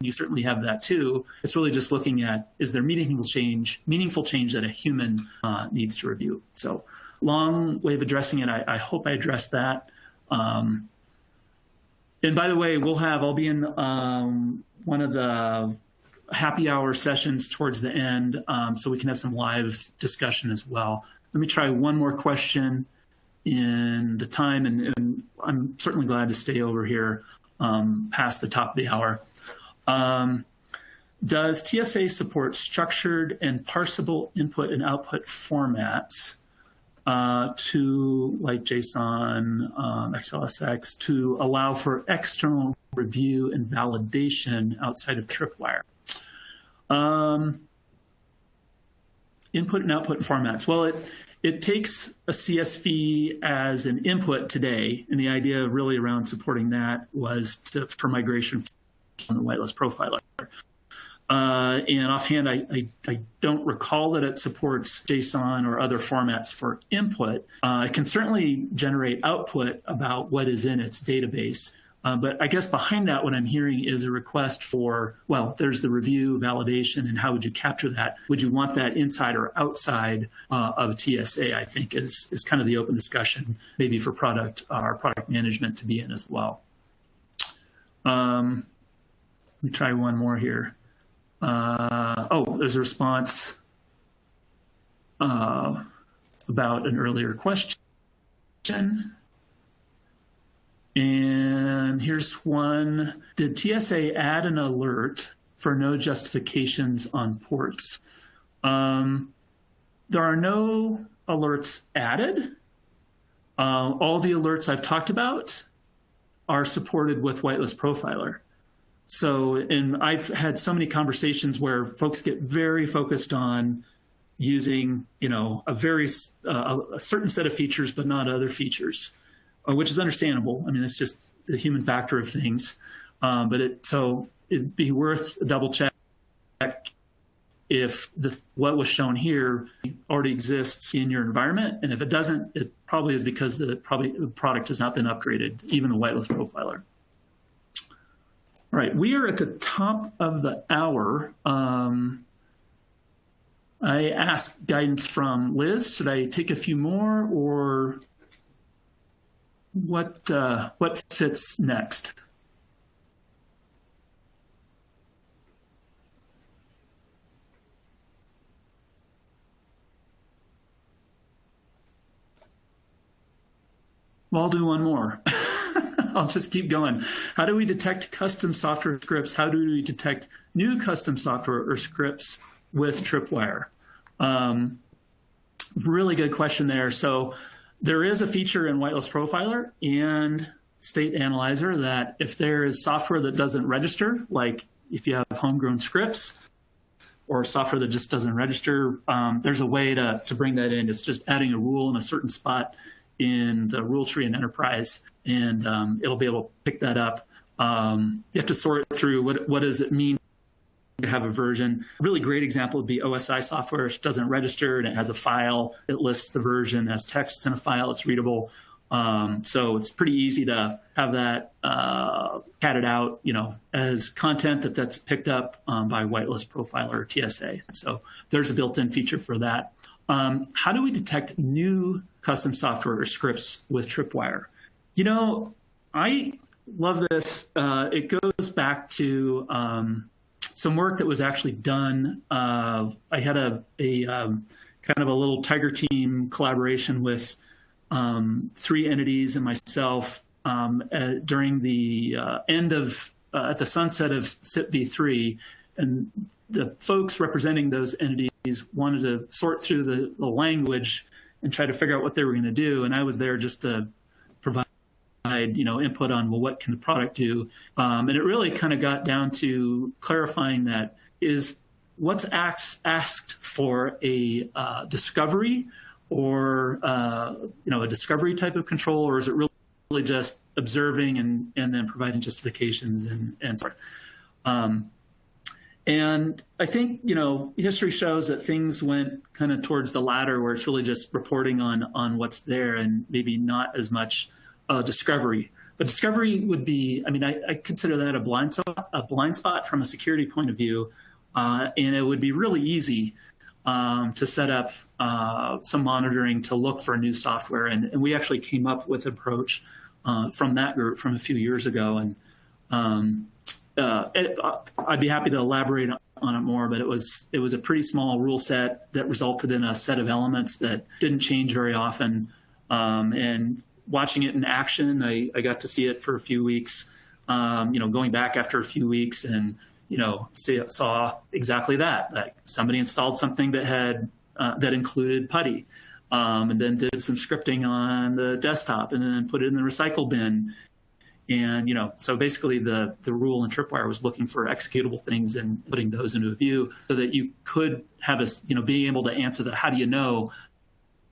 you certainly have that too. It's really just looking at is there meaningful change, meaningful change that a human uh, needs to review. So long way of addressing it. I, I hope I addressed that. Um, and by the way, we'll have, I'll be in um, one of the happy hour sessions towards the end um, so we can have some live discussion as well. Let me try one more question in the time and, and I'm certainly glad to stay over here um, past the top of the hour. Um, does TSA support structured and parsable input and output formats uh, to, like JSON, um, XLSX, to allow for external review and validation outside of Tripwire? Um, input and output formats. Well, it, it takes a CSV as an input today, and the idea really around supporting that was to, for migration from the whitelist profiler. Uh, and offhand, I, I, I, don't recall that it supports JSON or other formats for input. Uh, it can certainly generate output about what is in its database. Uh, but I guess behind that, what I'm hearing is a request for, well, there's the review, validation, and how would you capture that? Would you want that inside or outside uh, of TSA, I think is, is kind of the open discussion, maybe for product uh, or product management to be in as well. Um, me try one more here. Uh, oh, there's a response uh, about an earlier question. And here's one. Did TSA add an alert for no justifications on ports? Um, there are no alerts added. Uh, all the alerts I've talked about are supported with Whitelist Profiler. So, and I've had so many conversations where folks get very focused on using, you know, a very uh, a certain set of features, but not other features, uh, which is understandable. I mean, it's just the human factor of things. Um, but it so it'd be worth a double check if the what was shown here already exists in your environment, and if it doesn't, it probably is because the probably the product has not been upgraded, even the whitelist profiler. All right, we are at the top of the hour. Um, I asked guidance from Liz. Should I take a few more, or what? Uh, what fits next? Well, I'll do one more. I'll just keep going. How do we detect custom software scripts? How do we detect new custom software or scripts with Tripwire? Um, really good question there. So there is a feature in Whitelist Profiler and State Analyzer that if there is software that doesn't register, like if you have homegrown scripts or software that just doesn't register, um, there's a way to, to bring that in. It's just adding a rule in a certain spot in the rule tree in Enterprise, and um, it'll be able to pick that up. Um, you have to sort through what, what does it mean to have a version. A really great example would be OSI software, which doesn't register and it has a file. It lists the version as text in a file. It's readable. Um, so it's pretty easy to have that uh, catted out, you know, as content that that's picked up um, by whitelist profiler or TSA. So there's a built-in feature for that. Um, how do we detect new custom software or scripts with Tripwire? You know, I love this. Uh, it goes back to um, some work that was actually done. Uh, I had a, a um, kind of a little tiger team collaboration with um, three entities and myself uh, during the uh, end of uh, at the sunset of CIP v3, and the folks representing those entities wanted to sort through the, the language and try to figure out what they were going to do, and I was there just to provide, you know input on well what can the product do? Um, and it really kind of got down to clarifying that is what's asked, asked for a uh, discovery or uh, you know a discovery type of control or is it really, really just observing and and then providing justifications and and so um, and I think you know history shows that things went kind of towards the latter, where it's really just reporting on on what's there and maybe not as much uh, discovery. But discovery would be, I mean, I, I, consider that a blind spot, a blind spot from a security point of view, uh, and it would be really easy um, to set up uh, some monitoring to look for new software. And, and we actually came up with an approach uh, from that group from a few years ago. And um, uh, I'd be happy to elaborate on it more, but it was it was a pretty small rule set that resulted in a set of elements that didn't change very often. Um, and watching it in action. I, I got to see it for a few weeks, um, you know, going back after a few weeks and, you know, see, saw exactly that. Like somebody installed something that had, uh, that included PuTTY. Um, and then did some scripting on the desktop and then put it in the recycle bin. And, you know, so basically the, the rule in Tripwire was looking for executable things and putting those into a view so that you could have a, you know, being able to answer the how do you know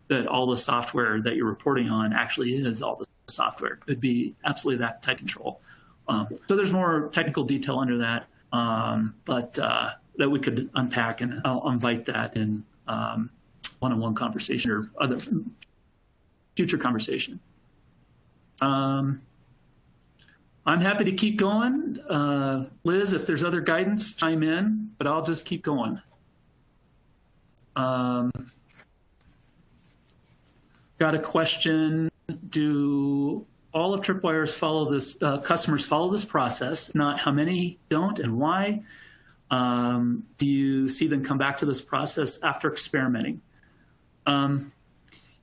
that all the software that you're reporting on actually is all the software. It could be absolutely that tight control. Um, so there's more technical detail under that, um, but uh, that we could unpack, and I'll invite that in um, one-on-one conversation or other future conversation. Um, I'm happy to keep going. Uh, Liz, if there's other guidance, chime in, but I'll just keep going. Um, got a question. Do all of Tripwire's follow this, uh, customers follow this process? Not how many don't and why? Um, do you see them come back to this process after experimenting? Um,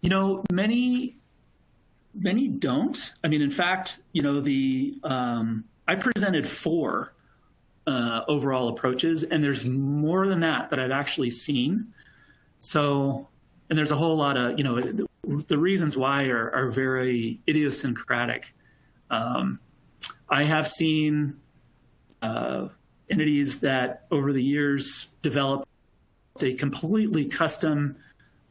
you know, many, many don't. I mean, in fact, you know, the, um, I presented four uh, overall approaches, and there's more than that that I've actually seen. So, and there's a whole lot of, you know, the reasons why are, are very idiosyncratic. Um, I have seen uh, entities that over the years developed a completely custom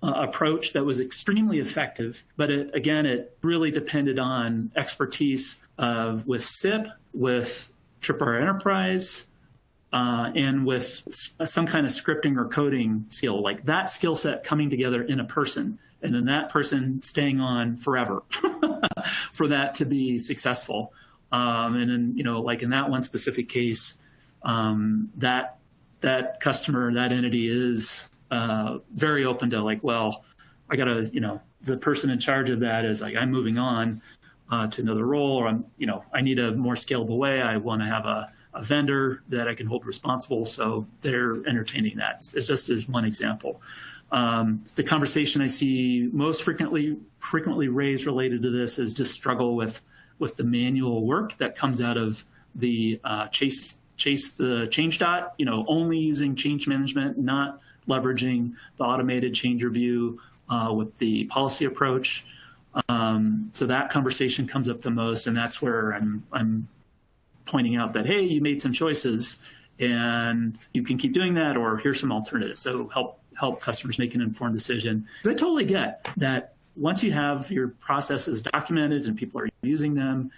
uh, approach that was extremely effective. But it, again, it really depended on expertise of with CIP, with Tripwire Enterprise, uh, and with some kind of scripting or coding skill, like that skill set coming together in a person, and then that person staying on forever for that to be successful. Um, and then, you know, like in that one specific case, um, that that customer, that entity is uh, very open to like, well, I got to, you know, the person in charge of that is like, I'm moving on uh, to another role, or I'm, you know, I need a more scalable way. I want to have a, a vendor that I can hold responsible. So they're entertaining that. It's just as one example. Um, the conversation I see most frequently frequently raised related to this is just struggle with with the manual work that comes out of the uh, chase chase the change dot. You know, only using change management, not leveraging the automated change review uh, with the policy approach. Um, so that conversation comes up the most, and that's where I'm I'm pointing out that hey, you made some choices, and you can keep doing that, or here's some alternatives. So help help customers make an informed decision. I totally get that once you have your processes documented and people are using them,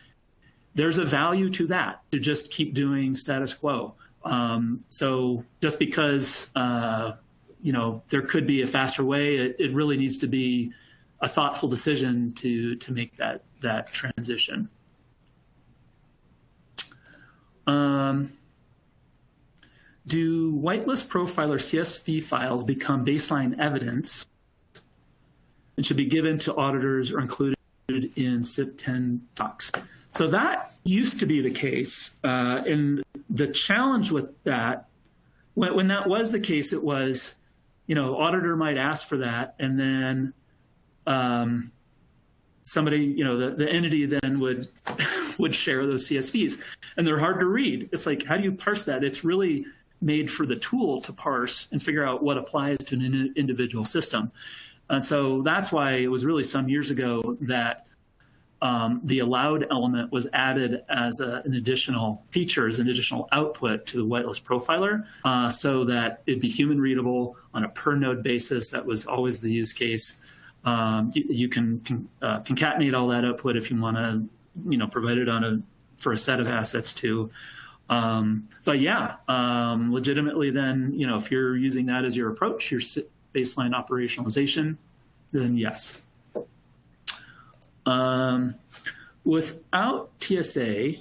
there's a value to that to just keep doing status quo. Um, so just because uh, you know there could be a faster way, it, it really needs to be a thoughtful decision to to make that that transition. Um, do whitelist profiler CSV files become baseline evidence and should be given to auditors or included in CIP 10 docs? So that used to be the case. Uh, and the challenge with that, when, when that was the case, it was, you know, auditor might ask for that and then um, somebody, you know, the, the entity then would would share those CSVs, and they're hard to read. It's like, how do you parse that? It's really made for the tool to parse and figure out what applies to an individual system. And so that's why it was really some years ago that um, the allowed element was added as a, an additional feature, as an additional output to the whitelist profiler, uh, so that it'd be human readable on a per node basis. That was always the use case. Um, you, you, can, can uh, concatenate all that output if you want to, you know, provide it on a for a set of assets too. Um, but yeah, um, legitimately, then you know, if you're using that as your approach, your baseline operationalization, then yes. Um, without TSA,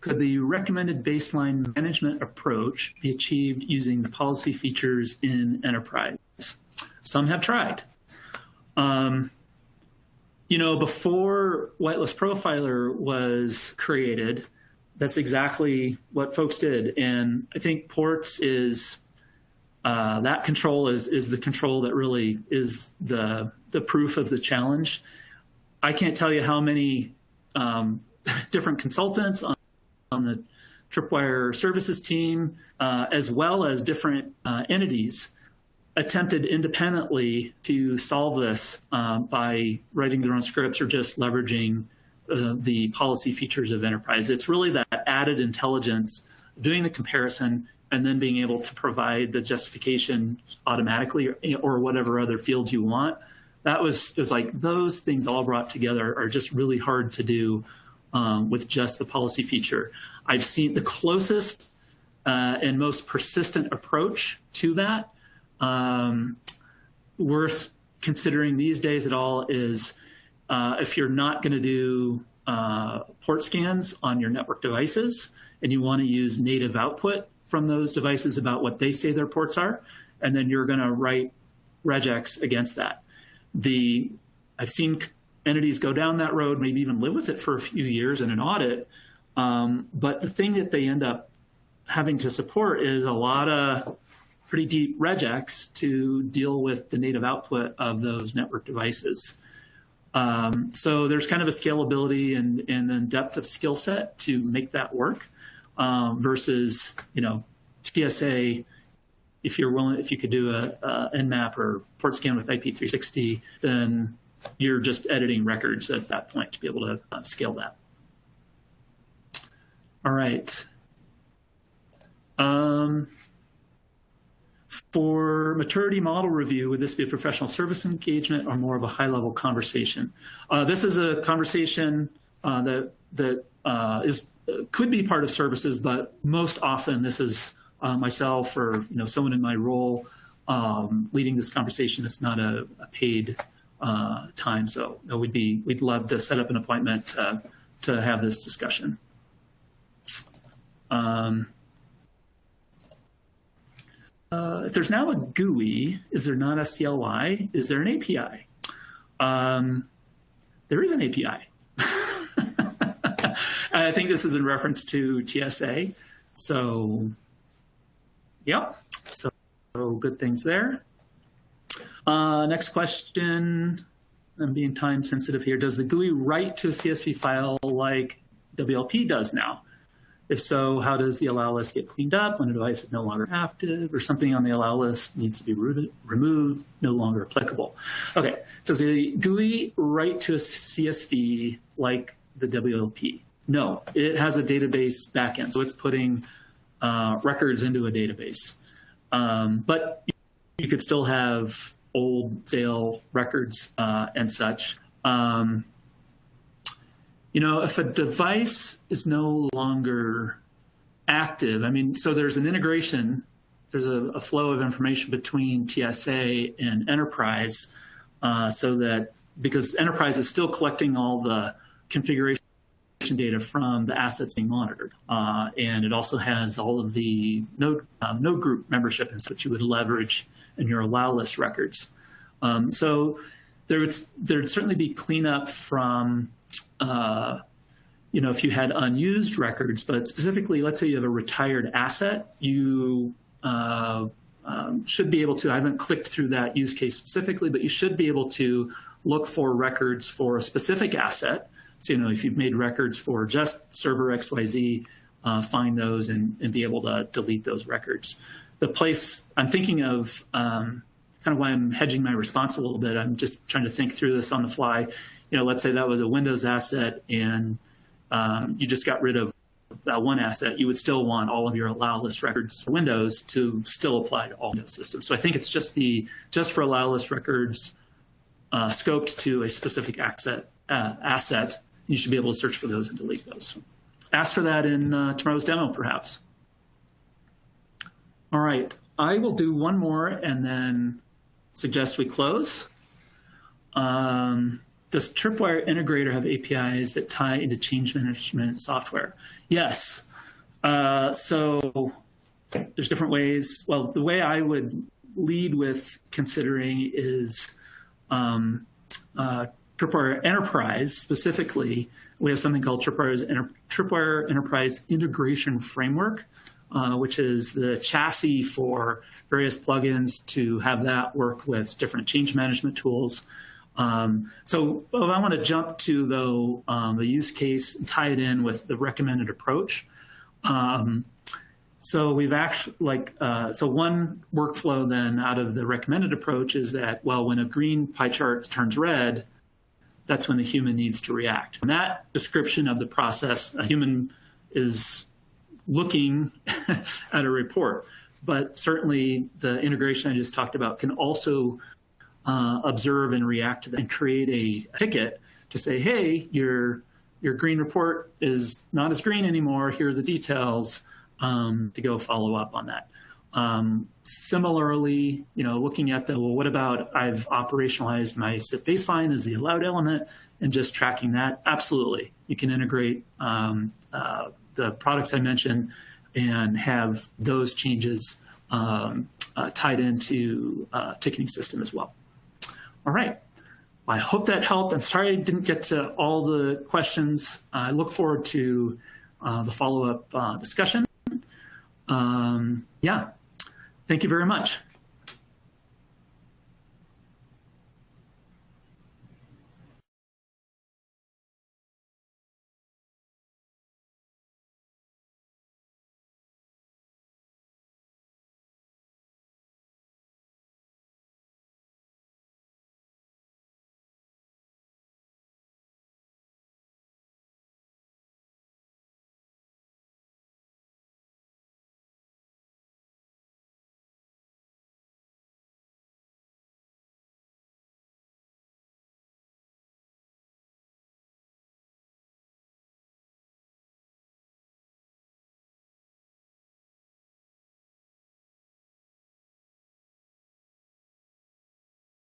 could the recommended baseline management approach be achieved using the policy features in enterprise? Some have tried. Um, you know, before Whitelist Profiler was created, that's exactly what folks did. And I think ports is uh, that control is is the control that really is the the proof of the challenge. I can't tell you how many um, different consultants on, on, the Tripwire services team, uh, as well as different uh, entities attempted independently to solve this uh, by writing their own scripts or just leveraging uh, the policy features of enterprise. It's really that added intelligence, doing the comparison, and then being able to provide the justification automatically or, or whatever other fields you want. That was, was like those things all brought together are just really hard to do um, with just the policy feature. I've seen the closest uh, and most persistent approach to that um, worth considering these days at all is uh, if you're not going to do uh, port scans on your network devices and you want to use native output from those devices about what they say their ports are, and then you're going to write regex against that. The I've seen entities go down that road, maybe even live with it for a few years in an audit. Um, but the thing that they end up having to support is a lot of pretty deep regex to deal with the native output of those network devices. Um, so there's kind of a scalability and, and then depth of skill set to make that work um, versus, you know, TSA, if you're willing, if you could do a, a Nmap or port scan with IP360, then you're just editing records at that point to be able to uh, scale that. All right. Um, for maturity model review, would this be a professional service engagement or more of a high-level conversation? Uh, this is a conversation uh, that that uh, is could be part of services, but most often this is uh, myself or you know someone in my role um, leading this conversation. It's not a, a paid uh, time, so we'd be we'd love to set up an appointment uh, to have this discussion. Um, uh, if there's now a GUI, is there not a CLI? Is there an API? Um, there is an API. I think this is in reference to TSA. So, yep. So, so good things there. Uh, next question. I'm being time sensitive here. Does the GUI write to a CSV file like WLP does now? If so, how does the allow list get cleaned up when a device is no longer active or something on the allow list needs to be removed, no longer applicable? Okay, does the GUI write to a CSV like the WLP? No, it has a database backend, so it's putting uh, records into a database. Um, but you could still have old sale records uh, and such. Um, you know, if a device is no longer active, I mean, so there's an integration, there's a, a flow of information between TSA and enterprise uh, so that because enterprise is still collecting all the configuration data from the assets being monitored. Uh, and it also has all of the node, um, node group membership and such you would leverage in your allow list records. Um, so there would, there would certainly be cleanup from, uh, you know, if you had unused records, but specifically, let's say you have a retired asset, you uh, um, should be able to, I haven't clicked through that use case specifically, but you should be able to look for records for a specific asset so, you know, if you've made records for just server XYZ, uh, find those and, and, be able to delete those records. The place I'm thinking of, um, kind of why I'm hedging my response a little bit, I'm just trying to think through this on the fly. You know, let's say that was a Windows asset and um, you just got rid of that one asset, you would still want all of your allow list records for Windows to still apply to all Windows systems. So I think it's just the just for allow list records uh, scoped to a specific asset, uh, asset you should be able to search for those and delete those. Ask for that in uh, tomorrow's demo, perhaps. All right, I will do one more and then suggest we close. Um, does Tripwire Integrator have APIs that tie into change management software? Yes. Uh, so there's different ways. Well, the way I would lead with considering is um, uh, Tripwire Enterprise specifically, we have something called Tripwire's Enter Tripwire Enterprise Integration Framework, uh, which is the chassis for various plugins to have that work with different change management tools. Um, so I want to jump to though um, the use case tie it in with the recommended approach. Um, so we've actually like uh, so one workflow then out of the recommended approach is that well when a green pie chart turns red, that's when the human needs to react. In that description of the process, a human is looking at a report. But certainly the integration I just talked about can also uh, observe and react to that and create a ticket to say, hey, your, your green report is not as green anymore. Here are the details um, to go follow up on that. Um, similarly, you know, looking at the, well, what about I've operationalized my CIP baseline as the allowed element and just tracking that? Absolutely. You can integrate um, uh, the products I mentioned and have those changes um, uh, tied into uh, ticketing system as well. All right. I hope that helped. I'm sorry I didn't get to all the questions. I look forward to uh, the follow-up uh, discussion. Um, yeah, Thank you very much.